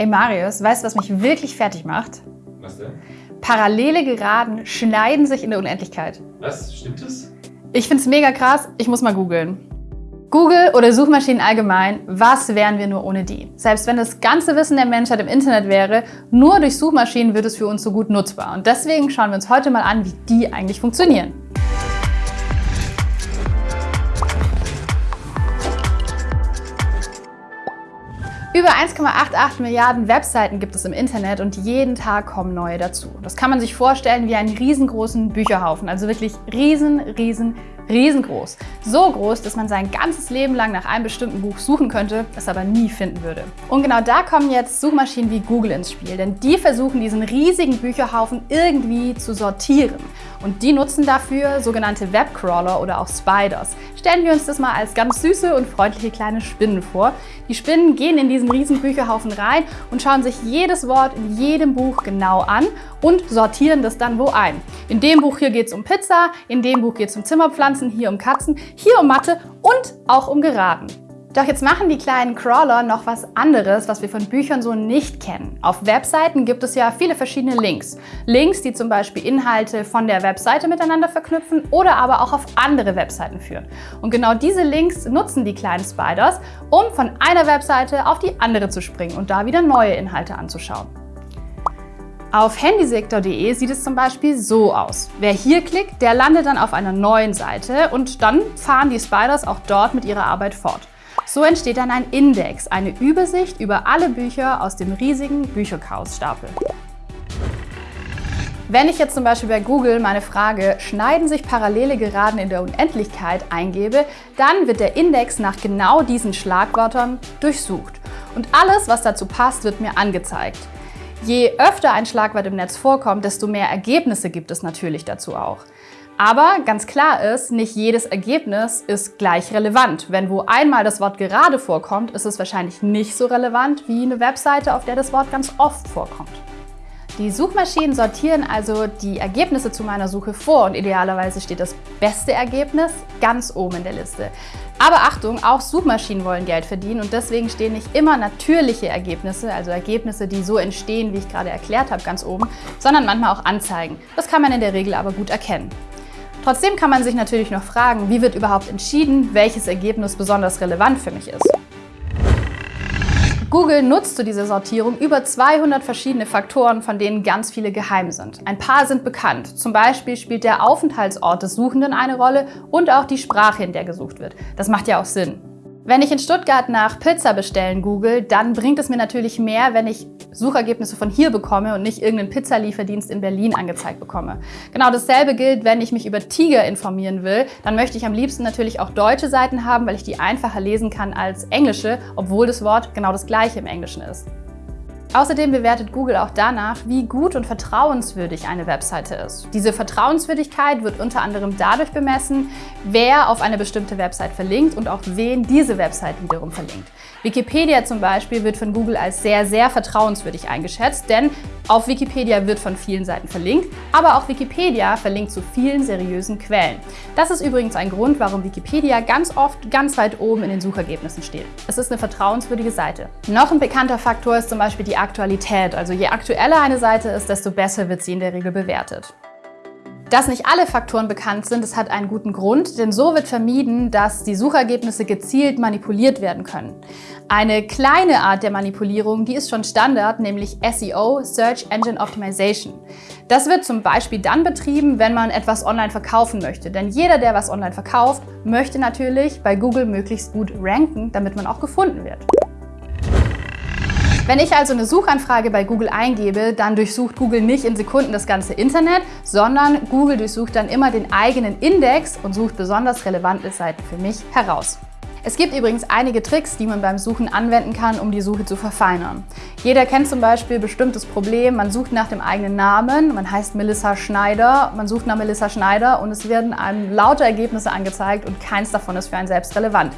Ey Marius, weißt du, was mich wirklich fertig macht? Was denn? Parallele Geraden schneiden sich in der Unendlichkeit. Was? Stimmt das? Ich find's mega krass, ich muss mal googeln. Google oder Suchmaschinen allgemein, was wären wir nur ohne die? Selbst wenn das ganze Wissen der Menschheit im Internet wäre, nur durch Suchmaschinen wird es für uns so gut nutzbar. Und deswegen schauen wir uns heute mal an, wie die eigentlich funktionieren. Über 1,88 Milliarden Webseiten gibt es im Internet und jeden Tag kommen neue dazu. Das kann man sich vorstellen wie einen riesengroßen Bücherhaufen, also wirklich riesen, riesen, riesengroß. So groß, dass man sein ganzes Leben lang nach einem bestimmten Buch suchen könnte, es aber nie finden würde. Und genau da kommen jetzt Suchmaschinen wie Google ins Spiel, denn die versuchen diesen riesigen Bücherhaufen irgendwie zu sortieren. Und die nutzen dafür sogenannte Webcrawler oder auch Spiders. Stellen wir uns das mal als ganz süße und freundliche kleine Spinnen vor. Die Spinnen gehen in diesen riesen Bücherhaufen rein und schauen sich jedes Wort in jedem Buch genau an und sortieren das dann wo ein. In dem Buch hier geht es um Pizza, in dem Buch geht es um Zimmerpflanzen, hier um Katzen, hier um Mathe und auch um Geraden. Doch jetzt machen die kleinen Crawler noch was anderes, was wir von Büchern so nicht kennen. Auf Webseiten gibt es ja viele verschiedene Links. Links, die zum Beispiel Inhalte von der Webseite miteinander verknüpfen oder aber auch auf andere Webseiten führen. Und genau diese Links nutzen die kleinen Spiders, um von einer Webseite auf die andere zu springen und da wieder neue Inhalte anzuschauen. Auf handysektor.de sieht es zum Beispiel so aus. Wer hier klickt, der landet dann auf einer neuen Seite und dann fahren die Spiders auch dort mit ihrer Arbeit fort. So entsteht dann ein Index, eine Übersicht über alle Bücher aus dem riesigen Bücherchaosstapel. Wenn ich jetzt zum Beispiel bei Google meine Frage «Schneiden sich parallele Geraden in der Unendlichkeit» eingebe, dann wird der Index nach genau diesen Schlagwörtern durchsucht. Und alles, was dazu passt, wird mir angezeigt. Je öfter ein Schlagwort im Netz vorkommt, desto mehr Ergebnisse gibt es natürlich dazu auch. Aber ganz klar ist, nicht jedes Ergebnis ist gleich relevant. Wenn wo einmal das Wort gerade vorkommt, ist es wahrscheinlich nicht so relevant wie eine Webseite, auf der das Wort ganz oft vorkommt. Die Suchmaschinen sortieren also die Ergebnisse zu meiner Suche vor und idealerweise steht das beste Ergebnis ganz oben in der Liste. Aber Achtung, auch Suchmaschinen wollen Geld verdienen und deswegen stehen nicht immer natürliche Ergebnisse, also Ergebnisse, die so entstehen, wie ich gerade erklärt habe, ganz oben, sondern manchmal auch Anzeigen. Das kann man in der Regel aber gut erkennen. Trotzdem kann man sich natürlich noch fragen, wie wird überhaupt entschieden, welches Ergebnis besonders relevant für mich ist. Google nutzt zu dieser Sortierung über 200 verschiedene Faktoren, von denen ganz viele geheim sind. Ein paar sind bekannt. Zum Beispiel spielt der Aufenthaltsort des Suchenden eine Rolle und auch die Sprache, in der gesucht wird. Das macht ja auch Sinn. Wenn ich in Stuttgart nach Pizza bestellen google, dann bringt es mir natürlich mehr, wenn ich Suchergebnisse von hier bekomme und nicht irgendeinen Pizzalieferdienst in Berlin angezeigt bekomme. Genau dasselbe gilt, wenn ich mich über Tiger informieren will, dann möchte ich am liebsten natürlich auch deutsche Seiten haben, weil ich die einfacher lesen kann als englische, obwohl das Wort genau das gleiche im Englischen ist. Außerdem bewertet Google auch danach, wie gut und vertrauenswürdig eine Webseite ist. Diese Vertrauenswürdigkeit wird unter anderem dadurch bemessen, wer auf eine bestimmte Website verlinkt und auch wen diese Website wiederum verlinkt. Wikipedia zum Beispiel wird von Google als sehr, sehr vertrauenswürdig eingeschätzt, denn auf Wikipedia wird von vielen Seiten verlinkt, aber auch Wikipedia verlinkt zu vielen seriösen Quellen. Das ist übrigens ein Grund, warum Wikipedia ganz oft ganz weit oben in den Suchergebnissen steht. Es ist eine vertrauenswürdige Seite. Noch ein bekannter Faktor ist zum Beispiel die Aktualität. Also je aktueller eine Seite ist, desto besser wird sie in der Regel bewertet. Dass nicht alle Faktoren bekannt sind, das hat einen guten Grund, denn so wird vermieden, dass die Suchergebnisse gezielt manipuliert werden können. Eine kleine Art der Manipulierung, die ist schon Standard, nämlich SEO, Search Engine Optimization. Das wird zum Beispiel dann betrieben, wenn man etwas online verkaufen möchte. Denn jeder, der was online verkauft, möchte natürlich bei Google möglichst gut ranken, damit man auch gefunden wird. Wenn ich also eine Suchanfrage bei Google eingebe, dann durchsucht Google nicht in Sekunden das ganze Internet, sondern Google durchsucht dann immer den eigenen Index und sucht besonders relevante Seiten für mich heraus. Es gibt übrigens einige Tricks, die man beim Suchen anwenden kann, um die Suche zu verfeinern. Jeder kennt zum Beispiel bestimmtes Problem, man sucht nach dem eigenen Namen, man heißt Melissa Schneider, man sucht nach Melissa Schneider und es werden einem lauter Ergebnisse angezeigt und keins davon ist für einen selbst relevant.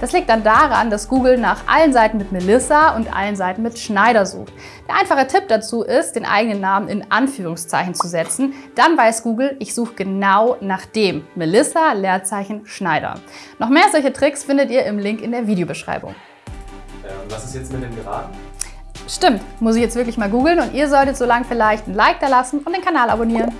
Das liegt dann daran, dass Google nach allen Seiten mit Melissa und allen Seiten mit Schneider sucht. Der einfache Tipp dazu ist, den eigenen Namen in Anführungszeichen zu setzen. Dann weiß Google, ich suche genau nach dem. Melissa, Leerzeichen, Schneider. Noch mehr solche Tricks findet ihr im Link in der Videobeschreibung. Äh, was ist jetzt mit den Geraden? Stimmt, muss ich jetzt wirklich mal googeln und ihr solltet so lange vielleicht ein Like da lassen und den Kanal abonnieren.